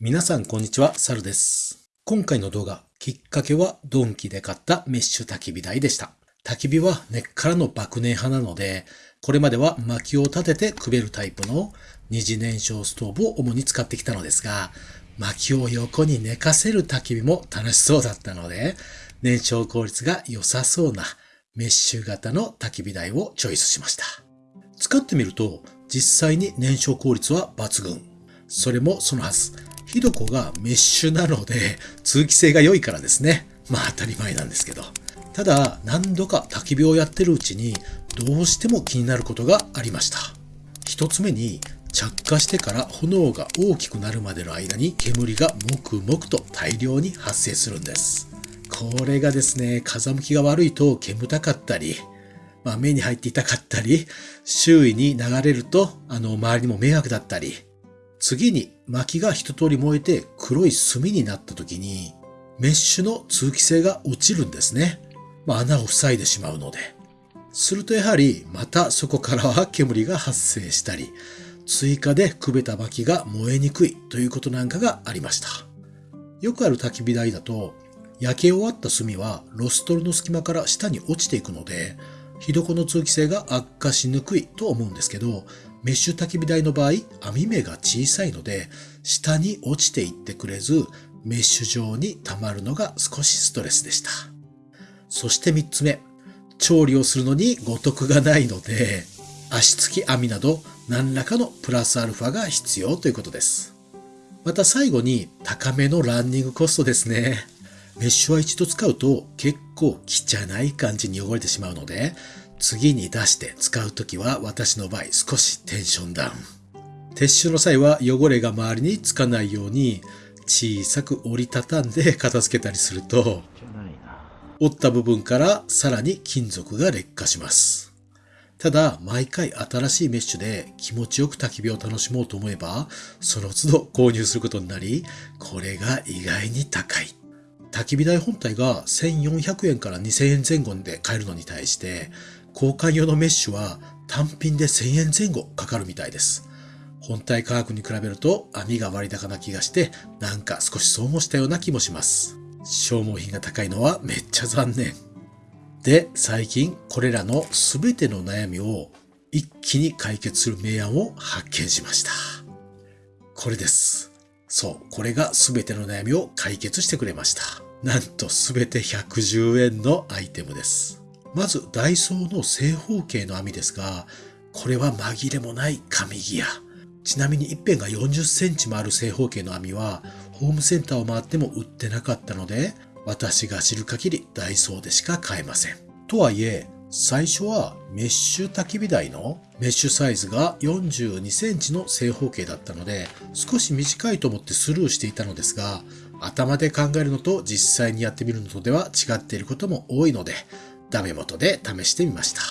皆さんこんにちは、サルです。今回の動画、きっかけはドンキで買ったメッシュ焚き火台でした。焚き火は根っからの爆燃派なので、これまでは薪を立ててくべるタイプの二次燃焼ストーブを主に使ってきたのですが、薪を横に寝かせる焚き火も楽しそうだったので、燃焼効率が良さそうなメッシュ型の焚き火台をチョイスしました。使ってみると、実際に燃焼効率は抜群。それもそのはず。ひどこがメッシュなので通気性が良いからですね。まあ当たり前なんですけど。ただ何度か焚き火をやってるうちにどうしても気になることがありました。一つ目に着火してから炎が大きくなるまでの間に煙がもくもくと大量に発生するんです。これがですね、風向きが悪いと煙たかったり、まあ、目に入って痛かったり、周囲に流れると、あの、周りにも迷惑だったり、次に薪が一通り燃えて黒い炭になった時に、メッシュの通気性が落ちるんですね。まあ、穴を塞いでしまうので。するとやはり、またそこからは煙が発生したり、追加でくべた薪が燃えにくいということなんかがありました。よくある焚き火台だと、焼け終わった炭はロストルの隙間から下に落ちていくので、火床の通気性が悪化しにくいと思うんですけど、メッシュ焚き火台の場合、網目が小さいので、下に落ちていってくれず、メッシュ状に溜まるのが少しストレスでした。そして三つ目、調理をするのに五徳がないので、足つき網など何らかのプラスアルファが必要ということです。また最後に高めのランニングコストですね。メッシュは一度使うと結構汚い感じに汚れてしまうので、次に出して使うときは私の場合少しテンションダウン。撤収の際は汚れが周りにつかないように小さく折りたたんで片付けたりすると、折った部分からさらに金属が劣化します。ただ、毎回新しいメッシュで気持ちよく焚き火を楽しもうと思えば、その都度購入することになり、これが意外に高い。焚き火台本体が1400円から2000円前後で買えるのに対して、交換用のメッシュは単品で1000円前後かかるみたいです。本体価格に比べると網が割高な気がして、なんか少しそうもしたような気もします。消耗品が高いのはめっちゃ残念。で、最近これらの全ての悩みを一気に解決する明暗を発見しました。これです。そう、これが全ての悩みを解決してくれました。なんと全て110円のアイテムです。まず、ダイソーの正方形の網ですが、これは紛れもない紙ギア。ちなみに一辺が40センチもある正方形の網は、ホームセンターを回っても売ってなかったので、私が知る限りダイソーでしか買えません。とはいえ、最初はメッシュ焚き火台のメッシュサイズが42センチの正方形だったので、少し短いと思ってスルーしていたのですが、頭で考えるのと実際にやってみるのとでは違っていることも多いので、ダメ元で試してみました。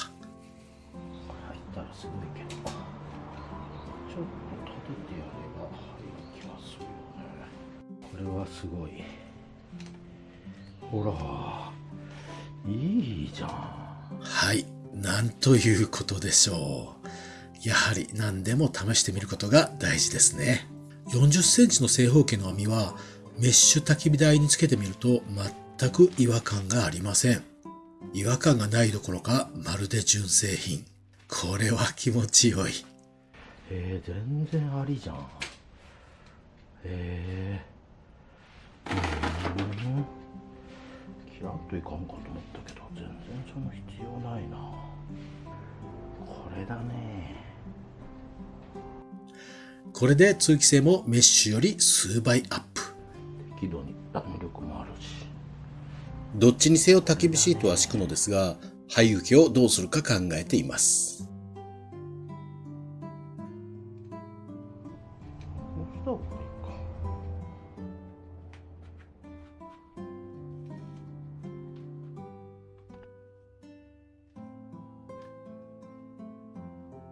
これはすごいほらいいじゃんはい、なんということでしょう。やはり何でも試してみることが大事ですね。40センチの正方形の網はメッシュ焚き火台につけてみると全く違和感がありません。違和感がないどころかまるで純正品。これは気持ちよい。えー、全然ありじゃんえー、うんキラッといかんかと思ったけど全然その必要ないなこれだねこれで通気性もメッシュより数倍アップ。適度にどっちにせよ焚き火シートは敷くのですが、灰受けをどうするか考えています。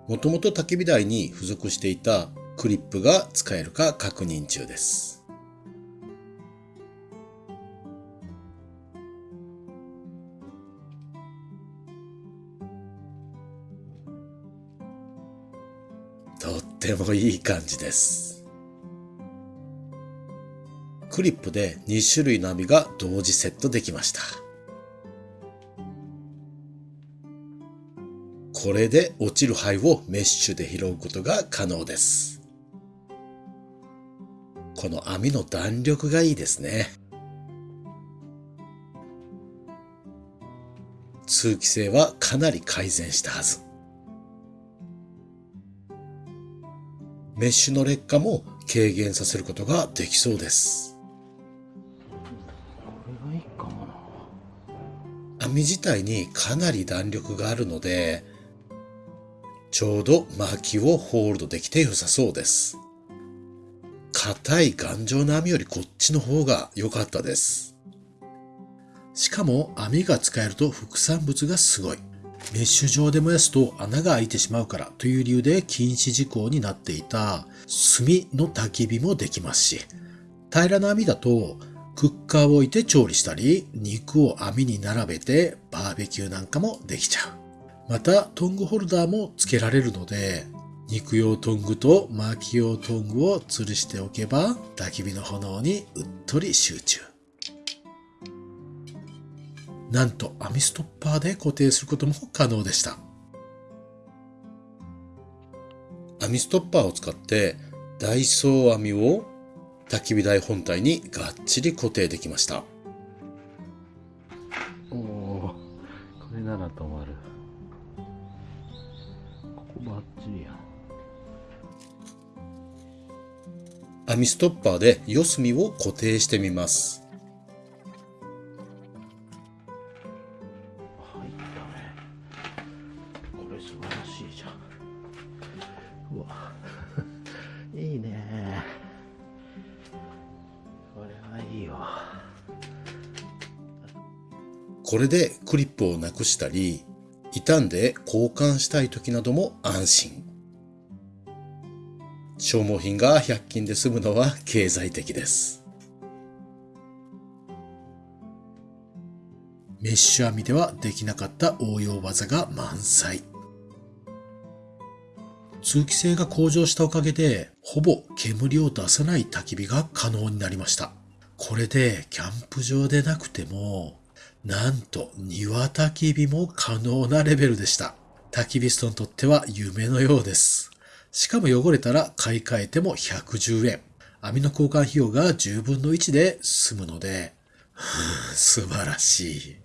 もともと焚き火台に付属していたクリップが使えるか確認中です。てもいい感じです。クリップで2種類の網が同時セットできました。これで落ちる灰をメッシュで拾うことが可能です。この網の弾力がいいですね。通気性はかなり改善したはず。メッシュの劣化も軽減させることができそうです。これがいいかもな。網自体にかなり弾力があるので、ちょうど薪をホールドできて良さそうです。硬い頑丈な網よりこっちの方が良かったです。しかも網が使えると副産物がすごい。メッシュ状で燃やすと穴が開いてしまうからという理由で禁止事項になっていた炭の焚き火もできますし、平らな網だとクッカーを置いて調理したり、肉を網に並べてバーベキューなんかもできちゃう。またトングホルダーも付けられるので、肉用トングと薪用トングを吊るしておけば焚き火の炎にうっとり集中。なんと網ストッパーで固定することも可能でした。網ストッパーを使ってダイソー網を焚き火台本体にがっちり固定できました。おお、これなら止まる。ここバッチリやん。網ストッパーで四隅を固定してみます。これでクリップをなくしたり、傷んで交換したい時なども安心。消耗品が100均で済むのは経済的です。メッシュ網ではできなかった応用技が満載。通気性が向上したおかげで、ほぼ煙を出さない焚き火が可能になりました。これでキャンプ場でなくても、なんと庭焚き火も可能なレベルでした。焚き火ストにとっては夢のようです。しかも汚れたら買い替えても110円。網の交換費用が10分の1で済むので、素晴らしい。はい、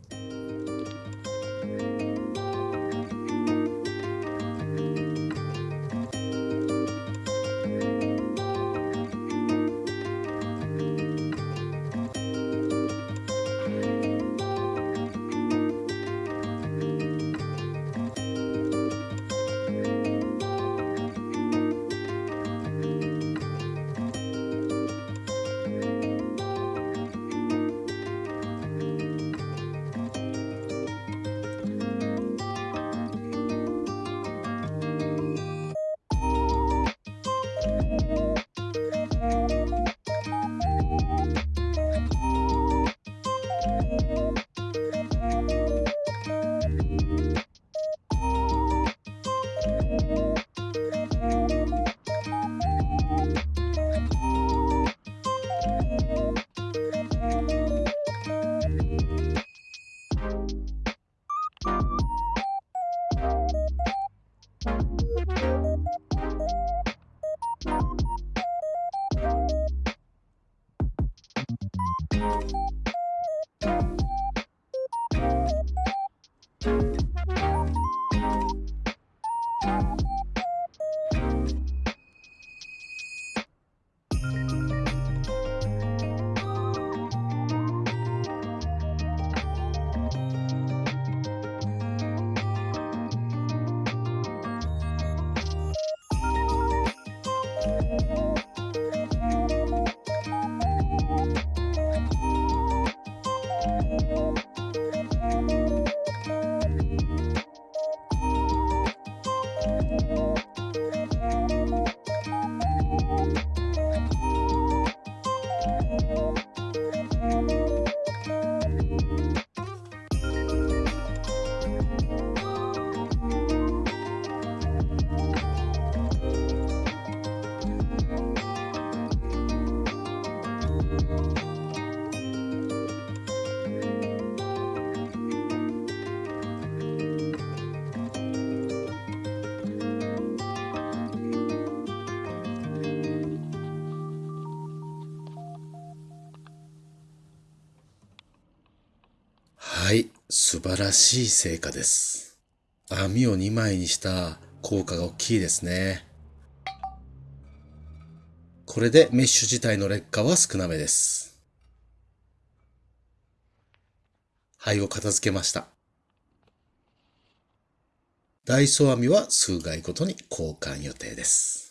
素晴らしい成果です。網を2枚にした効果が大きいですね。これでメッシュ自体の劣化は少なめです。灰を片付けました。ダイソー網は数回ごとに交換予定です。